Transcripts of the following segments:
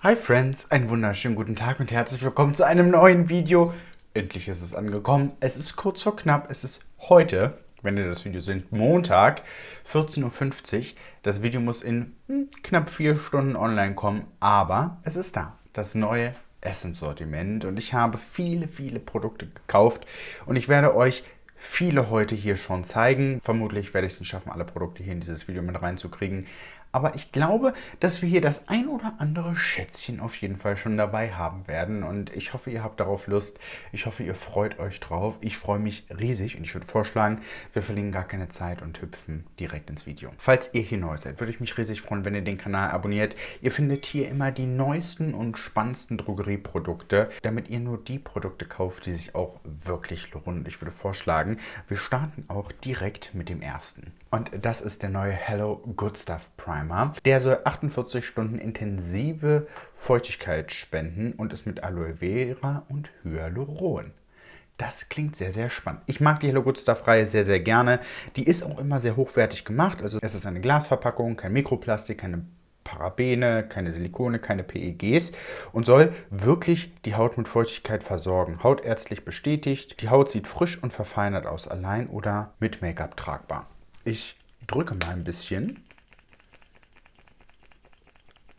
Hi Friends, einen wunderschönen guten Tag und herzlich willkommen zu einem neuen Video. Endlich ist es angekommen. Es ist kurz vor knapp. Es ist heute, wenn ihr das Video seht, Montag, 14.50 Uhr. Das Video muss in hm, knapp vier Stunden online kommen, aber es ist da. Das neue Essenssortiment und ich habe viele, viele Produkte gekauft und ich werde euch viele heute hier schon zeigen. Vermutlich werde ich es nicht schaffen, alle Produkte hier in dieses Video mit reinzukriegen. Aber ich glaube, dass wir hier das ein oder andere Schätzchen auf jeden Fall schon dabei haben werden. Und ich hoffe, ihr habt darauf Lust. Ich hoffe, ihr freut euch drauf. Ich freue mich riesig und ich würde vorschlagen, wir verlieren gar keine Zeit und hüpfen direkt ins Video. Falls ihr hier neu seid, würde ich mich riesig freuen, wenn ihr den Kanal abonniert. Ihr findet hier immer die neuesten und spannendsten Drogerieprodukte, damit ihr nur die Produkte kauft, die sich auch wirklich lohnen. Ich würde vorschlagen, wir starten auch direkt mit dem ersten. Und das ist der neue Hello Good Stuff Primer. Der soll 48 Stunden intensive Feuchtigkeit spenden und ist mit Aloe Vera und Hyaluron. Das klingt sehr, sehr spannend. Ich mag die Hello Good Stuff Reihe sehr, sehr gerne. Die ist auch immer sehr hochwertig gemacht. Also es ist eine Glasverpackung, kein Mikroplastik, keine Parabene, keine Silikone, keine PEGs und soll wirklich die Haut mit Feuchtigkeit versorgen. Hautärztlich bestätigt. Die Haut sieht frisch und verfeinert aus, allein oder mit Make-up tragbar. Ich drücke mal ein bisschen.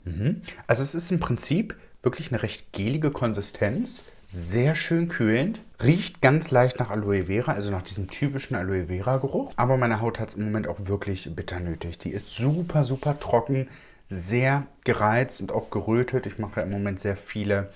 Mhm. Also es ist im Prinzip wirklich eine recht gelige Konsistenz, sehr schön kühlend, riecht ganz leicht nach Aloe Vera, also nach diesem typischen Aloe Vera Geruch. Aber meine Haut hat es im Moment auch wirklich bitter nötig. Die ist super, super trocken, sehr gereizt und auch gerötet. Ich mache ja im Moment sehr viele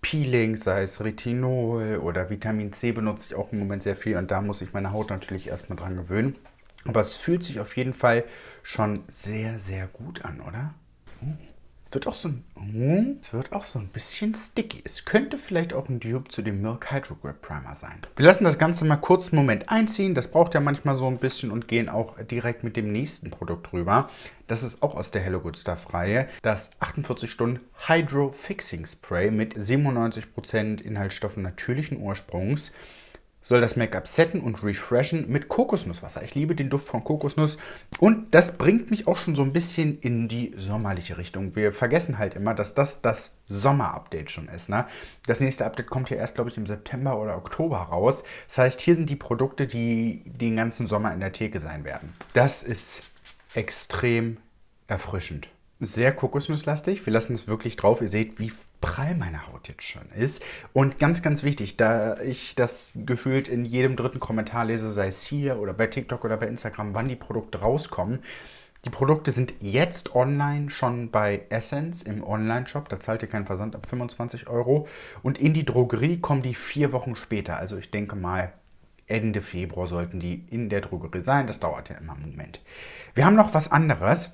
Peelings, sei es Retinol oder Vitamin C benutze ich auch im Moment sehr viel und da muss ich meine Haut natürlich erstmal dran gewöhnen. Aber es fühlt sich auf jeden Fall schon sehr, sehr gut an, oder? Oh. Wird auch so ein, oh, es wird auch so ein bisschen sticky. Es könnte vielleicht auch ein Dupe zu dem Milk Hydro Grip Primer sein. Wir lassen das Ganze mal kurz einen Moment einziehen. Das braucht ja manchmal so ein bisschen und gehen auch direkt mit dem nächsten Produkt rüber. Das ist auch aus der Hello Good Stuff Reihe. Das 48 Stunden Hydro Fixing Spray mit 97% Inhaltsstoffen natürlichen Ursprungs soll das Make-up setten und refreshen mit Kokosnusswasser. Ich liebe den Duft von Kokosnuss und das bringt mich auch schon so ein bisschen in die sommerliche Richtung. Wir vergessen halt immer, dass das das Sommer-Update schon ist. Ne? Das nächste Update kommt ja erst, glaube ich, im September oder Oktober raus. Das heißt, hier sind die Produkte, die den ganzen Sommer in der Theke sein werden. Das ist extrem erfrischend sehr kokosnusslastig. Wir lassen es wirklich drauf. Ihr seht, wie prall meine Haut jetzt schon ist. Und ganz, ganz wichtig, da ich das gefühlt in jedem dritten Kommentar lese, sei es hier oder bei TikTok oder bei Instagram, wann die Produkte rauskommen. Die Produkte sind jetzt online schon bei Essence im Online-Shop. Da zahlt ihr keinen Versand ab 25 Euro. Und in die Drogerie kommen die vier Wochen später. Also ich denke mal, Ende Februar sollten die in der Drogerie sein. Das dauert ja immer einen Moment. Wir haben noch was anderes.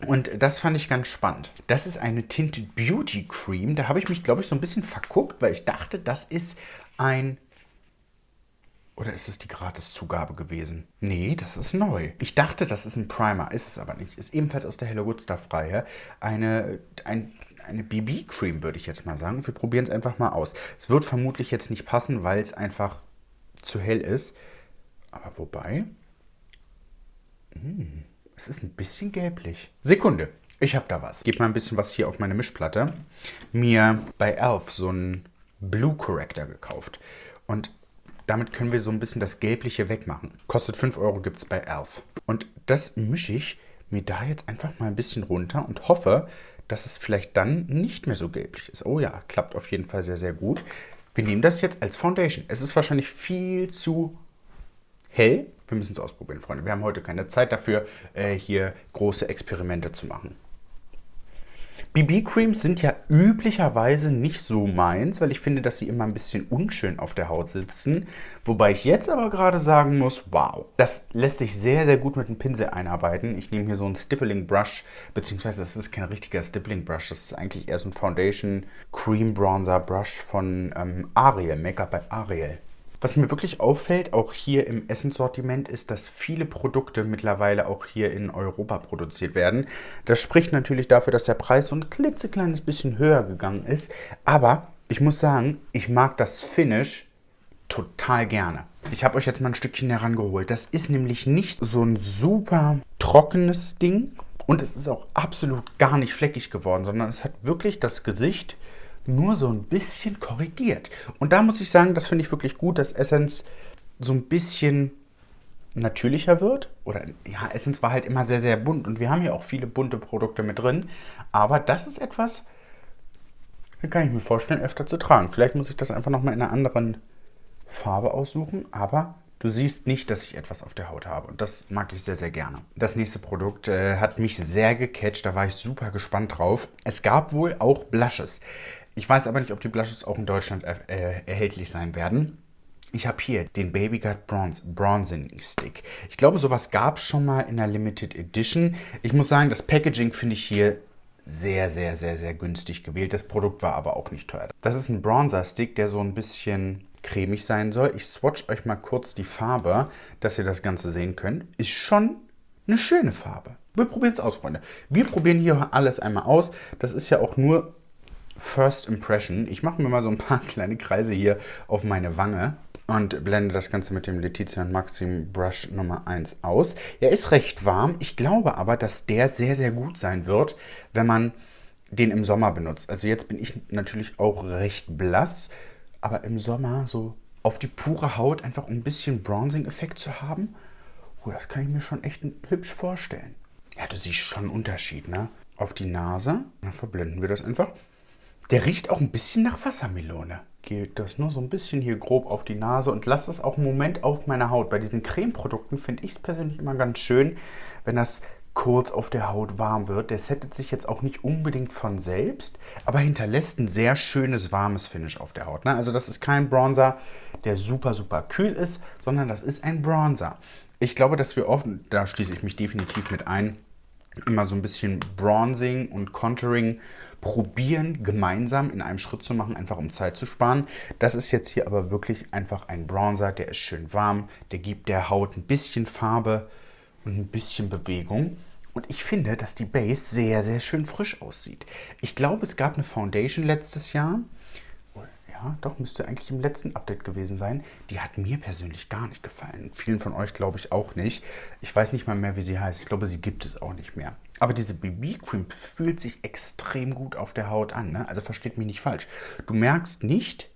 Und das fand ich ganz spannend. Das ist eine Tinted Beauty Cream. Da habe ich mich, glaube ich, so ein bisschen verguckt, weil ich dachte, das ist ein... Oder ist es die Gratiszugabe gewesen? Nee, das ist neu. Ich dachte, das ist ein Primer, ist es aber nicht. Ist ebenfalls aus der Hello Good Stuff Reihe. Eine, ein, eine BB-Cream, würde ich jetzt mal sagen. Wir probieren es einfach mal aus. Es wird vermutlich jetzt nicht passen, weil es einfach zu hell ist. Aber wobei... Mmh. Es ist ein bisschen gelblich. Sekunde, ich habe da was. Gebe mal ein bisschen was hier auf meine Mischplatte. Mir bei Elf so einen Blue Corrector gekauft. Und damit können wir so ein bisschen das Gelbliche wegmachen. Kostet 5 Euro, gibt es bei Elf. Und das mische ich mir da jetzt einfach mal ein bisschen runter und hoffe, dass es vielleicht dann nicht mehr so gelblich ist. Oh ja, klappt auf jeden Fall sehr, sehr gut. Wir nehmen das jetzt als Foundation. Es ist wahrscheinlich viel zu hell. Wir müssen es ausprobieren, Freunde. Wir haben heute keine Zeit dafür, äh, hier große Experimente zu machen. BB-Creams sind ja üblicherweise nicht so meins, weil ich finde, dass sie immer ein bisschen unschön auf der Haut sitzen. Wobei ich jetzt aber gerade sagen muss, wow, das lässt sich sehr, sehr gut mit dem Pinsel einarbeiten. Ich nehme hier so einen Stippling Brush, beziehungsweise das ist kein richtiger Stippling Brush, das ist eigentlich eher so ein Foundation Cream Bronzer Brush von ähm, Ariel, Make-up bei Ariel. Was mir wirklich auffällt, auch hier im Essenssortiment, ist, dass viele Produkte mittlerweile auch hier in Europa produziert werden. Das spricht natürlich dafür, dass der Preis so ein klitzekleines bisschen höher gegangen ist. Aber ich muss sagen, ich mag das Finish total gerne. Ich habe euch jetzt mal ein Stückchen herangeholt. Das ist nämlich nicht so ein super trockenes Ding, Und es ist auch absolut gar nicht fleckig geworden, sondern es hat wirklich das Gesicht nur so ein bisschen korrigiert. Und da muss ich sagen, das finde ich wirklich gut, dass Essence so ein bisschen natürlicher wird. Oder ja, Essence war halt immer sehr, sehr bunt und wir haben hier auch viele bunte Produkte mit drin. Aber das ist etwas, das kann ich mir vorstellen, öfter zu tragen. Vielleicht muss ich das einfach nochmal in einer anderen Farbe aussuchen, aber du siehst nicht, dass ich etwas auf der Haut habe. Und das mag ich sehr, sehr gerne. Das nächste Produkt äh, hat mich sehr gecatcht, da war ich super gespannt drauf. Es gab wohl auch Blushes. Ich weiß aber nicht, ob die Blushes auch in Deutschland er äh, erhältlich sein werden. Ich habe hier den Baby Gut Bronze Bronzing Stick. Ich glaube, sowas gab es schon mal in der Limited Edition. Ich muss sagen, das Packaging finde ich hier sehr, sehr, sehr, sehr günstig gewählt. Das Produkt war aber auch nicht teuer. Das ist ein Bronzer-Stick, der so ein bisschen cremig sein soll. Ich swatch euch mal kurz die Farbe, dass ihr das Ganze sehen könnt. Ist schon eine schöne Farbe. Wir probieren es aus, Freunde. Wir probieren hier alles einmal aus. Das ist ja auch nur First Impression. Ich mache mir mal so ein paar kleine Kreise hier auf meine Wange und blende das Ganze mit dem Letizia Maxim Brush Nummer 1 aus. Er ist recht warm. Ich glaube aber, dass der sehr, sehr gut sein wird, wenn man den im Sommer benutzt. Also jetzt bin ich natürlich auch recht blass, aber im Sommer so auf die pure Haut einfach ein bisschen Bronzing-Effekt zu haben, oh, das kann ich mir schon echt hübsch vorstellen. Ja, du siehst schon einen Unterschied, ne? Auf die Nase, dann verblenden wir das einfach. Der riecht auch ein bisschen nach Wassermelone geht das nur so ein bisschen hier grob auf die Nase und lasse es auch einen Moment auf meiner Haut. Bei diesen Cremeprodukten finde ich es persönlich immer ganz schön, wenn das kurz auf der Haut warm wird. Der settet sich jetzt auch nicht unbedingt von selbst, aber hinterlässt ein sehr schönes warmes Finish auf der Haut. Ne? Also das ist kein Bronzer, der super, super kühl ist, sondern das ist ein Bronzer. Ich glaube, dass wir oft, da schließe ich mich definitiv mit ein, immer so ein bisschen Bronzing und Contouring probieren, gemeinsam in einem Schritt zu machen, einfach um Zeit zu sparen. Das ist jetzt hier aber wirklich einfach ein Bronzer, der ist schön warm, der gibt der Haut ein bisschen Farbe und ein bisschen Bewegung. Und ich finde, dass die Base sehr, sehr schön frisch aussieht. Ich glaube, es gab eine Foundation letztes Jahr, doch, müsste eigentlich im letzten Update gewesen sein. Die hat mir persönlich gar nicht gefallen. Vielen von euch glaube ich auch nicht. Ich weiß nicht mal mehr, wie sie heißt. Ich glaube, sie gibt es auch nicht mehr. Aber diese BB-Cream fühlt sich extrem gut auf der Haut an. Ne? Also versteht mich nicht falsch. Du merkst nicht,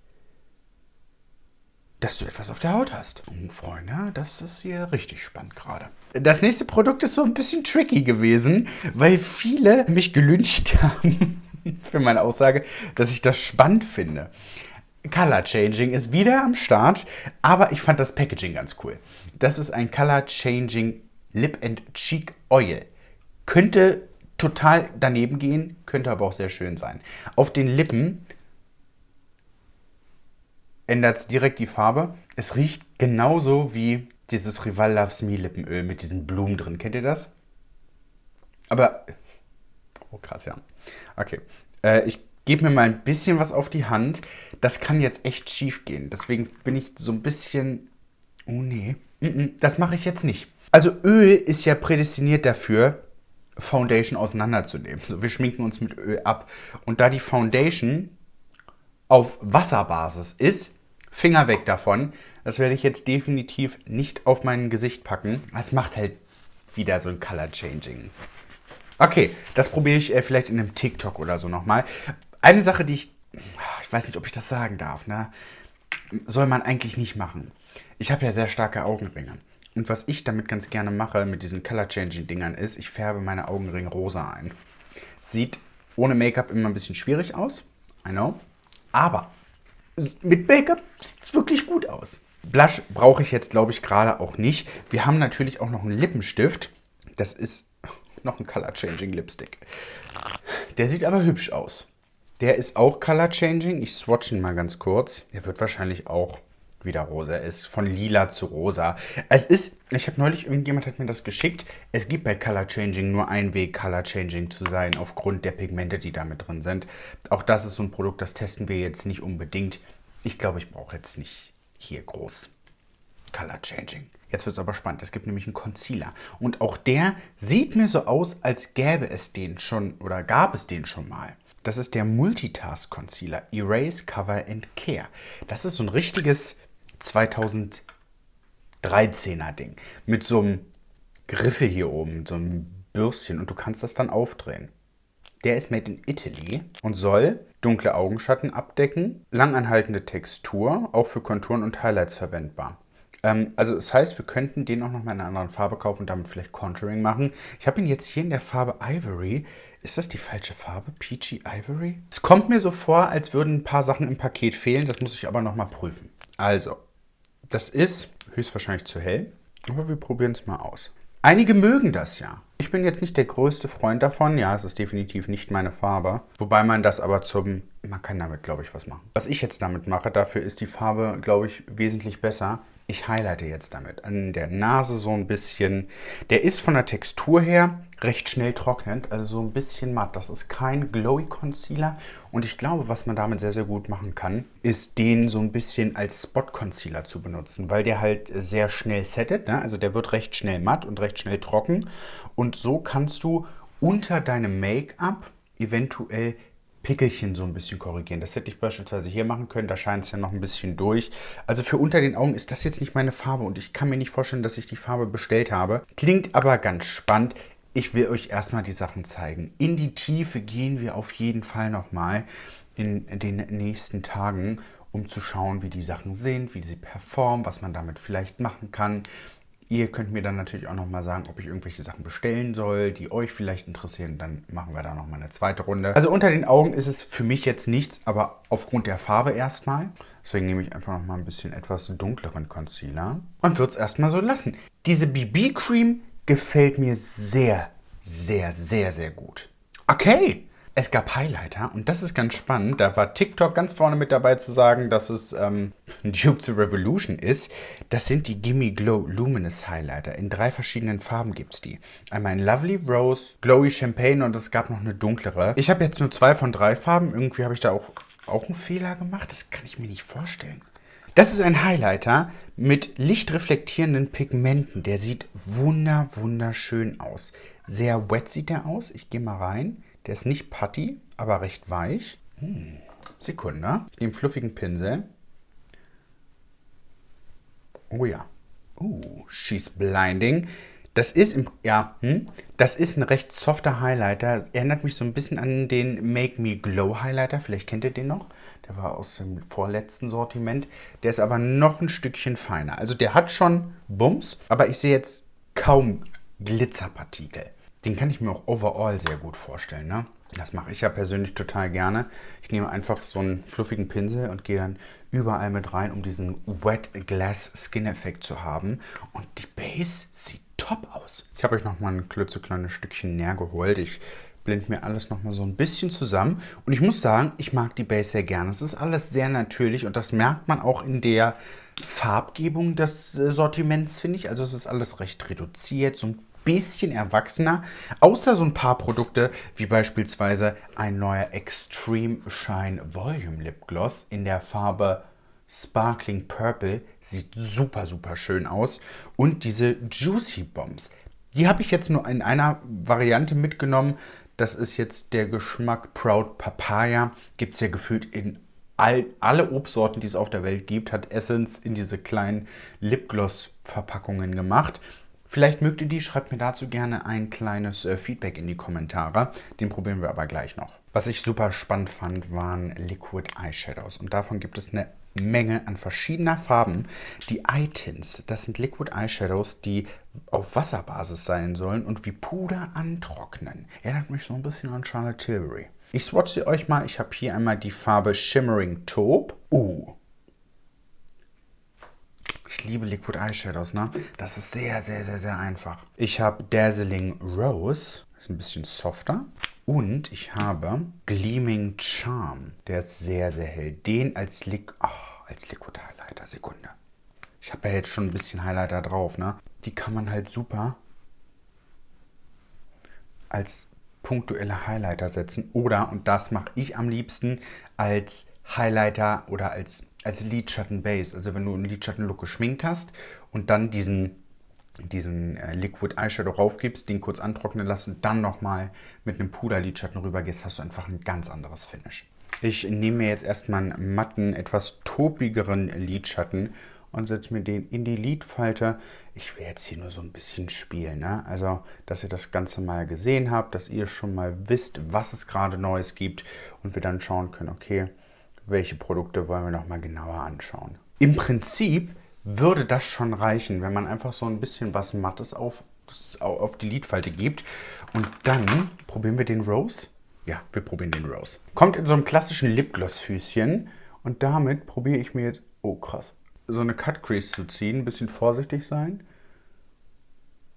dass du etwas auf der Haut hast. Und Freunde, das ist hier richtig spannend gerade. Das nächste Produkt ist so ein bisschen tricky gewesen, weil viele mich gelünscht haben für meine Aussage, dass ich das spannend finde. Color Changing ist wieder am Start, aber ich fand das Packaging ganz cool. Das ist ein Color Changing Lip and Cheek Oil. Könnte total daneben gehen, könnte aber auch sehr schön sein. Auf den Lippen ändert es direkt die Farbe. Es riecht genauso wie dieses Rival Loves Me Lippenöl mit diesen Blumen drin. Kennt ihr das? Aber, oh krass, ja. Okay, äh, ich gebe mir mal ein bisschen was auf die Hand. Das kann jetzt echt schief gehen. Deswegen bin ich so ein bisschen... Oh nee, das mache ich jetzt nicht. Also Öl ist ja prädestiniert dafür, Foundation auseinanderzunehmen. So, wir schminken uns mit Öl ab. Und da die Foundation auf Wasserbasis ist, Finger weg davon. Das werde ich jetzt definitiv nicht auf mein Gesicht packen. Das macht halt wieder so ein Color Changing. Okay, das probiere ich äh, vielleicht in einem TikTok oder so nochmal. Eine Sache, die ich, ich weiß nicht, ob ich das sagen darf, ne? soll man eigentlich nicht machen. Ich habe ja sehr starke Augenringe. Und was ich damit ganz gerne mache, mit diesen Color-Changing-Dingern, ist, ich färbe meine Augenringe rosa ein. Sieht ohne Make-up immer ein bisschen schwierig aus, I know. Aber mit Make-up sieht es wirklich gut aus. Blush brauche ich jetzt, glaube ich, gerade auch nicht. Wir haben natürlich auch noch einen Lippenstift. Das ist noch ein Color Changing Lipstick. Der sieht aber hübsch aus. Der ist auch Color Changing. Ich swatch ihn mal ganz kurz. Der wird wahrscheinlich auch wieder rosa. Er ist von lila zu rosa. Es ist, ich habe neulich, irgendjemand hat mir das geschickt, es gibt bei Color Changing nur einen Weg, Color Changing zu sein, aufgrund der Pigmente, die da mit drin sind. Auch das ist so ein Produkt, das testen wir jetzt nicht unbedingt. Ich glaube, ich brauche jetzt nicht hier groß Color Changing. Jetzt wird es aber spannend. Es gibt nämlich einen Concealer. Und auch der sieht mir so aus, als gäbe es den schon oder gab es den schon mal. Das ist der Multitask Concealer Erase, Cover and Care. Das ist so ein richtiges 2013er Ding. Mit so einem Griffe hier oben, so einem Bürstchen und du kannst das dann aufdrehen. Der ist made in Italy und soll dunkle Augenschatten abdecken, langanhaltende Textur, auch für Konturen und Highlights verwendbar. Ähm, also das heißt, wir könnten den auch noch mal in einer anderen Farbe kaufen und damit vielleicht Contouring machen. Ich habe ihn jetzt hier in der Farbe Ivory. Ist das die falsche Farbe? Peachy Ivory? Es kommt mir so vor, als würden ein paar Sachen im Paket fehlen. Das muss ich aber noch mal prüfen. Also, das ist höchstwahrscheinlich zu hell. Aber wir probieren es mal aus. Einige mögen das ja. Ich bin jetzt nicht der größte Freund davon. Ja, es ist definitiv nicht meine Farbe. Wobei man das aber zum... Man kann damit, glaube ich, was machen. Was ich jetzt damit mache, dafür ist die Farbe, glaube ich, wesentlich besser. Ich highlighte jetzt damit an der Nase so ein bisschen. Der ist von der Textur her recht schnell trocknend, also so ein bisschen matt. Das ist kein Glowy Concealer und ich glaube, was man damit sehr, sehr gut machen kann, ist den so ein bisschen als Spot Concealer zu benutzen, weil der halt sehr schnell settet. Ne? Also der wird recht schnell matt und recht schnell trocken und so kannst du unter deinem Make-up eventuell Pickelchen so ein bisschen korrigieren. Das hätte ich beispielsweise hier machen können, da scheint es ja noch ein bisschen durch. Also für unter den Augen ist das jetzt nicht meine Farbe und ich kann mir nicht vorstellen, dass ich die Farbe bestellt habe. Klingt aber ganz spannend. Ich will euch erstmal die Sachen zeigen. In die Tiefe gehen wir auf jeden Fall nochmal in den nächsten Tagen, um zu schauen, wie die Sachen sind, wie sie performen, was man damit vielleicht machen kann. Ihr könnt mir dann natürlich auch nochmal sagen, ob ich irgendwelche Sachen bestellen soll, die euch vielleicht interessieren. Dann machen wir da nochmal eine zweite Runde. Also unter den Augen ist es für mich jetzt nichts, aber aufgrund der Farbe erstmal. Deswegen nehme ich einfach nochmal ein bisschen etwas dunkleren Concealer und würde es erstmal so lassen. Diese BB-Cream gefällt mir sehr, sehr, sehr, sehr gut. Okay, es gab Highlighter und das ist ganz spannend. Da war TikTok ganz vorne mit dabei zu sagen, dass es ähm, Dupe to Revolution ist. Das sind die Gimme Glow Luminous Highlighter. In drei verschiedenen Farben gibt es die. Einmal in Lovely Rose, Glowy Champagne und es gab noch eine dunklere. Ich habe jetzt nur zwei von drei Farben. Irgendwie habe ich da auch, auch einen Fehler gemacht. Das kann ich mir nicht vorstellen. Das ist ein Highlighter mit lichtreflektierenden Pigmenten. Der sieht wunder, wunderschön aus. Sehr wet sieht der aus. Ich gehe mal rein. Der ist nicht putty, aber recht weich. Hm. Sekunde. Ich nehme fluffigen Pinsel. Oh ja. Uh, she's blinding. Das ist im, ja, hm, das ist ein recht softer Highlighter. Erinnert mich so ein bisschen an den Make Me Glow Highlighter. Vielleicht kennt ihr den noch. Der war aus dem vorletzten Sortiment. Der ist aber noch ein Stückchen feiner. Also der hat schon Bums, aber ich sehe jetzt kaum Glitzerpartikel. Den kann ich mir auch overall sehr gut vorstellen. Ne? Das mache ich ja persönlich total gerne. Ich nehme einfach so einen fluffigen Pinsel und gehe dann überall mit rein, um diesen Wet Glass Skin Effekt zu haben. Und die Base sieht top aus. Ich habe euch noch mal ein klitzekleines Stückchen näher geholt. Ich blende mir alles noch mal so ein bisschen zusammen. Und ich muss sagen, ich mag die Base sehr gerne. Es ist alles sehr natürlich und das merkt man auch in der Farbgebung des äh, Sortiments, finde ich. Also es ist alles recht reduziert, so ein bisschen erwachsener, außer so ein paar Produkte wie beispielsweise ein neuer Extreme Shine Volume Lip Gloss in der Farbe Sparkling Purple. Sieht super, super schön aus. Und diese Juicy Bombs. Die habe ich jetzt nur in einer Variante mitgenommen. Das ist jetzt der Geschmack Proud Papaya. Gibt es ja gefühlt in all, alle Obstsorten, die es auf der Welt gibt, hat Essence in diese kleinen Lipgloss-Verpackungen gemacht. Vielleicht mögt ihr die, schreibt mir dazu gerne ein kleines äh, Feedback in die Kommentare. Den probieren wir aber gleich noch. Was ich super spannend fand, waren Liquid Eyeshadows. Und davon gibt es eine Menge an verschiedener Farben. Die Eye Tints, das sind Liquid Eyeshadows, die auf Wasserbasis sein sollen und wie Puder antrocknen. Erinnert mich so ein bisschen an Charlotte Tilbury. Ich swatche sie euch mal. Ich habe hier einmal die Farbe Shimmering Taupe. Uh, ich liebe Liquid Eyeshadows, ne? Das ist sehr, sehr, sehr, sehr einfach. Ich habe Dazzling Rose. Ist ein bisschen softer. Und ich habe Gleaming Charm. Der ist sehr, sehr hell. Den als, Li oh, als Liquid Highlighter. Sekunde. Ich habe ja jetzt schon ein bisschen Highlighter drauf, ne? Die kann man halt super als punktuelle Highlighter setzen. Oder, und das mache ich am liebsten, als Highlighter oder als, als Lidschatten-Base. Also wenn du einen Lidschatten-Look geschminkt hast und dann diesen, diesen äh, Liquid Eyeshadow raufgibst, den kurz antrocknen lassen und dann nochmal mit einem Puder-Lidschatten rübergehst, hast du einfach ein ganz anderes Finish. Ich nehme mir jetzt erstmal einen matten, etwas topigeren Lidschatten und setze mir den in die Lidfalte. Ich will jetzt hier nur so ein bisschen spielen, ne? Also, dass ihr das Ganze mal gesehen habt, dass ihr schon mal wisst, was es gerade Neues gibt und wir dann schauen können, okay, welche Produkte wollen wir noch mal genauer anschauen. Im Prinzip würde das schon reichen, wenn man einfach so ein bisschen was Mattes auf, auf die Lidfalte gibt. Und dann probieren wir den Rose. Ja, wir probieren den Rose. Kommt in so einem klassischen Lipgloss-Füßchen. Und damit probiere ich mir jetzt, oh krass, so eine Cut Crease zu ziehen. Ein bisschen vorsichtig sein.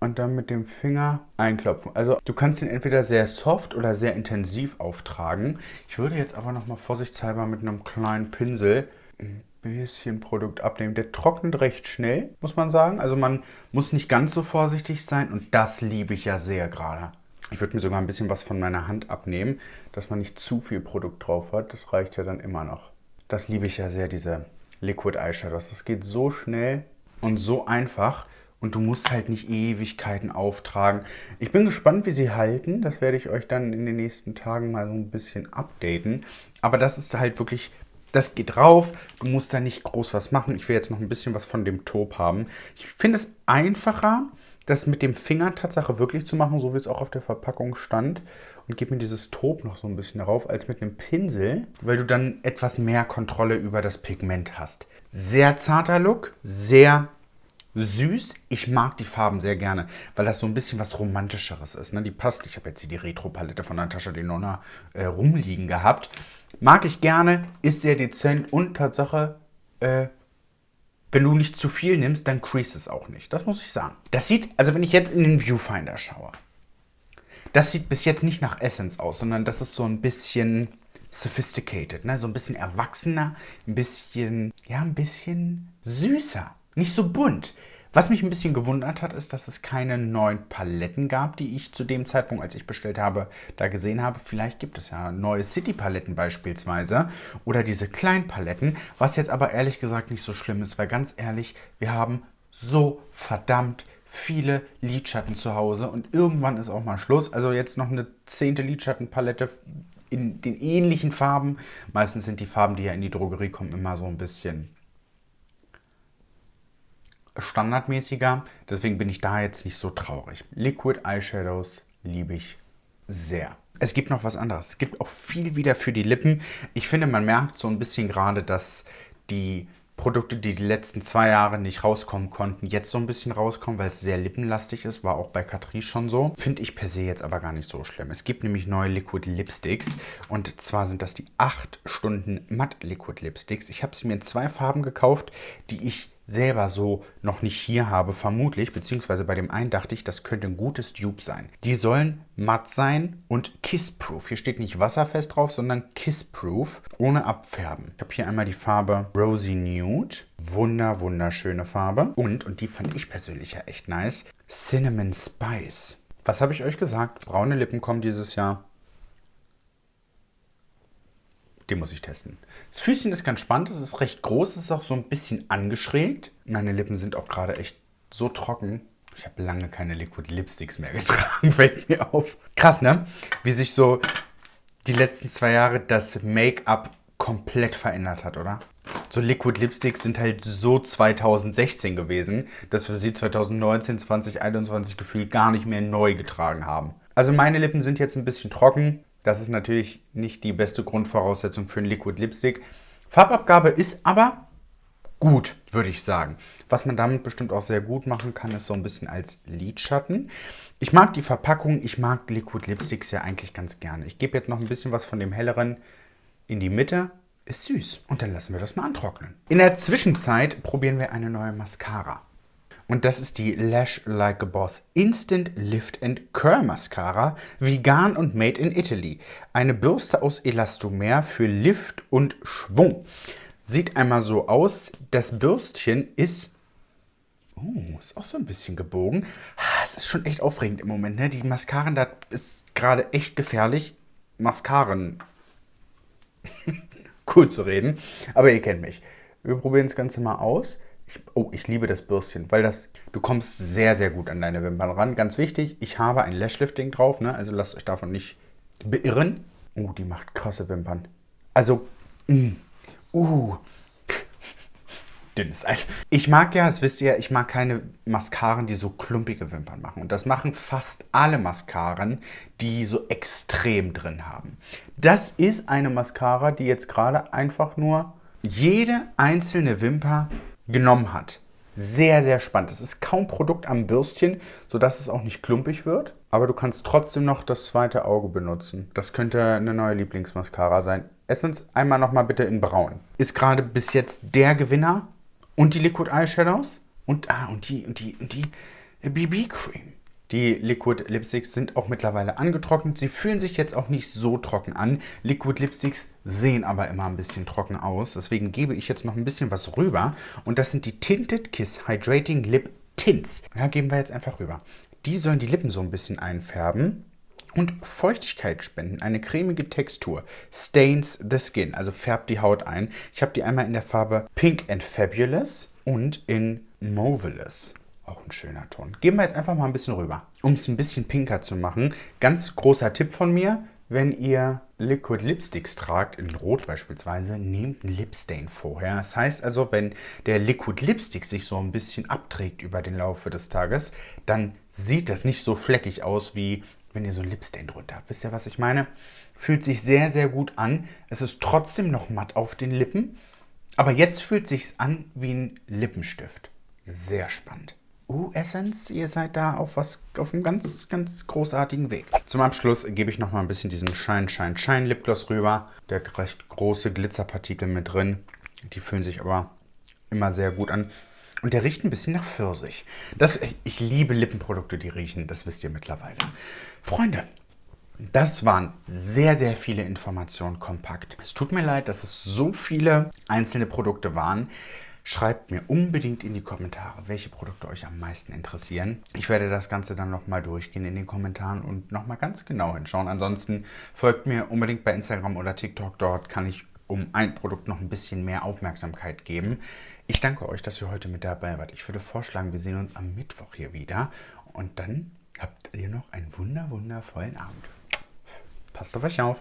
Und dann mit dem Finger einklopfen. Also du kannst ihn entweder sehr soft oder sehr intensiv auftragen. Ich würde jetzt aber nochmal vorsichtshalber mit einem kleinen Pinsel ein bisschen Produkt abnehmen. Der trocknet recht schnell, muss man sagen. Also man muss nicht ganz so vorsichtig sein und das liebe ich ja sehr gerade. Ich würde mir sogar ein bisschen was von meiner Hand abnehmen, dass man nicht zu viel Produkt drauf hat. Das reicht ja dann immer noch. Das liebe ich ja sehr, diese Liquid Eyeshadows. Das geht so schnell und so einfach und du musst halt nicht Ewigkeiten auftragen. Ich bin gespannt, wie sie halten. Das werde ich euch dann in den nächsten Tagen mal so ein bisschen updaten. Aber das ist halt wirklich, das geht rauf. Du musst da nicht groß was machen. Ich will jetzt noch ein bisschen was von dem Taub haben. Ich finde es einfacher, das mit dem Finger Tatsache wirklich zu machen, so wie es auch auf der Verpackung stand. Und gebe mir dieses Taub noch so ein bisschen darauf, als mit einem Pinsel, weil du dann etwas mehr Kontrolle über das Pigment hast. Sehr zarter Look, sehr süß. Ich mag die Farben sehr gerne, weil das so ein bisschen was Romantischeres ist. Ne? Die passt. Ich habe jetzt hier die Retro-Palette von Natascha Denona äh, rumliegen gehabt. Mag ich gerne, ist sehr dezent und Tatsache, äh, wenn du nicht zu viel nimmst, dann crease es auch nicht. Das muss ich sagen. Das sieht, also wenn ich jetzt in den Viewfinder schaue, das sieht bis jetzt nicht nach Essence aus, sondern das ist so ein bisschen sophisticated, ne? so ein bisschen erwachsener, ein bisschen, ja, ein bisschen süßer. Nicht so bunt. Was mich ein bisschen gewundert hat, ist, dass es keine neuen Paletten gab, die ich zu dem Zeitpunkt, als ich bestellt habe, da gesehen habe. Vielleicht gibt es ja neue City-Paletten beispielsweise oder diese kleinen Paletten, was jetzt aber ehrlich gesagt nicht so schlimm ist, weil ganz ehrlich, wir haben so verdammt viele Lidschatten zu Hause und irgendwann ist auch mal Schluss. Also jetzt noch eine zehnte Lidschattenpalette in den ähnlichen Farben. Meistens sind die Farben, die ja in die Drogerie kommen, immer so ein bisschen standardmäßiger. Deswegen bin ich da jetzt nicht so traurig. Liquid Eyeshadows liebe ich sehr. Es gibt noch was anderes. Es gibt auch viel wieder für die Lippen. Ich finde, man merkt so ein bisschen gerade, dass die Produkte, die die letzten zwei Jahre nicht rauskommen konnten, jetzt so ein bisschen rauskommen, weil es sehr lippenlastig ist. War auch bei Catrice schon so. Finde ich per se jetzt aber gar nicht so schlimm. Es gibt nämlich neue Liquid Lipsticks. Und zwar sind das die 8 Stunden Matt Liquid Lipsticks. Ich habe sie mir in zwei Farben gekauft, die ich selber so noch nicht hier habe, vermutlich, beziehungsweise bei dem einen dachte ich, das könnte ein gutes Dupe sein. Die sollen matt sein und kissproof. Hier steht nicht wasserfest drauf, sondern kissproof, ohne abfärben. Ich habe hier einmal die Farbe Rosy Nude. Wunder, wunderschöne Farbe. Und, und die fand ich persönlich ja echt nice, Cinnamon Spice. Was habe ich euch gesagt? Braune Lippen kommen dieses Jahr. Den muss ich testen. Das Füßchen ist ganz spannend, es ist recht groß, es ist auch so ein bisschen angeschrägt. Meine Lippen sind auch gerade echt so trocken. Ich habe lange keine Liquid Lipsticks mehr getragen, fällt mir auf. Krass, ne? Wie sich so die letzten zwei Jahre das Make-up komplett verändert hat, oder? So Liquid Lipsticks sind halt so 2016 gewesen, dass wir sie 2019, 2021 gefühlt gar nicht mehr neu getragen haben. Also meine Lippen sind jetzt ein bisschen trocken. Das ist natürlich nicht die beste Grundvoraussetzung für einen Liquid Lipstick. Farbabgabe ist aber gut, würde ich sagen. Was man damit bestimmt auch sehr gut machen kann, ist so ein bisschen als Lidschatten. Ich mag die Verpackung, ich mag Liquid Lipsticks ja eigentlich ganz gerne. Ich gebe jetzt noch ein bisschen was von dem helleren in die Mitte. Ist süß. Und dann lassen wir das mal antrocknen. In der Zwischenzeit probieren wir eine neue Mascara. Und das ist die Lash Like a Boss Instant Lift and Curl Mascara, vegan und made in Italy. Eine Bürste aus Elastomer für Lift und Schwung. Sieht einmal so aus. Das Bürstchen ist Oh, ist auch so ein bisschen gebogen. Es ist schon echt aufregend im Moment. Ne? Die Mascaren, da ist gerade echt gefährlich. Mascaren. cool zu reden. Aber ihr kennt mich. Wir probieren das Ganze mal aus. Oh, ich liebe das Bürstchen, weil das, du kommst sehr, sehr gut an deine Wimpern ran. Ganz wichtig, ich habe ein Lashlifting drauf, ne? also lasst euch davon nicht beirren. Oh, die macht krasse Wimpern. Also, mm, uh, dünn ist. Also, ich mag ja, das wisst ihr, ich mag keine Mascaren, die so klumpige Wimpern machen. Und das machen fast alle Mascaren, die so extrem drin haben. Das ist eine Mascara, die jetzt gerade einfach nur jede einzelne Wimper genommen hat. Sehr, sehr spannend. Es ist kaum Produkt am Bürstchen, sodass es auch nicht klumpig wird. Aber du kannst trotzdem noch das zweite Auge benutzen. Das könnte eine neue Lieblingsmascara sein. Essence einmal nochmal bitte in braun. Ist gerade bis jetzt der Gewinner. Und die Liquid Eyeshadows. Und, ah, und die, und die, und die BB Cream. Die Liquid Lipsticks sind auch mittlerweile angetrocknet. Sie fühlen sich jetzt auch nicht so trocken an. Liquid Lipsticks sehen aber immer ein bisschen trocken aus. Deswegen gebe ich jetzt noch ein bisschen was rüber. Und das sind die Tinted Kiss Hydrating Lip Tints. Ja, geben wir jetzt einfach rüber. Die sollen die Lippen so ein bisschen einfärben und Feuchtigkeit spenden. Eine cremige Textur. Stains the skin, also färbt die Haut ein. Ich habe die einmal in der Farbe Pink and Fabulous und in Movelous. Auch ein schöner Ton. Gehen wir jetzt einfach mal ein bisschen rüber. Um es ein bisschen pinker zu machen, ganz großer Tipp von mir, wenn ihr Liquid Lipsticks tragt, in Rot beispielsweise, nehmt einen Lipstain vorher. Das heißt also, wenn der Liquid Lipstick sich so ein bisschen abträgt über den Laufe des Tages, dann sieht das nicht so fleckig aus, wie wenn ihr so ein Lipstain drunter habt. Wisst ihr, was ich meine? Fühlt sich sehr, sehr gut an. Es ist trotzdem noch matt auf den Lippen, aber jetzt fühlt sich an wie ein Lippenstift. Sehr spannend. Uh, Essence, ihr seid da auf was auf einem ganz, ganz großartigen Weg. Zum Abschluss gebe ich noch mal ein bisschen diesen Shine, Shine, Shine Lipgloss rüber. Der hat recht große Glitzerpartikel mit drin. Die fühlen sich aber immer sehr gut an. Und der riecht ein bisschen nach Pfirsich. Das, ich liebe Lippenprodukte, die riechen. Das wisst ihr mittlerweile. Freunde, das waren sehr, sehr viele Informationen kompakt. Es tut mir leid, dass es so viele einzelne Produkte waren. Schreibt mir unbedingt in die Kommentare, welche Produkte euch am meisten interessieren. Ich werde das Ganze dann nochmal durchgehen in den Kommentaren und nochmal ganz genau hinschauen. Ansonsten folgt mir unbedingt bei Instagram oder TikTok. Dort kann ich um ein Produkt noch ein bisschen mehr Aufmerksamkeit geben. Ich danke euch, dass ihr heute mit dabei wart. Ich würde vorschlagen, wir sehen uns am Mittwoch hier wieder. Und dann habt ihr noch einen wunder wundervollen Abend. Passt auf euch auf.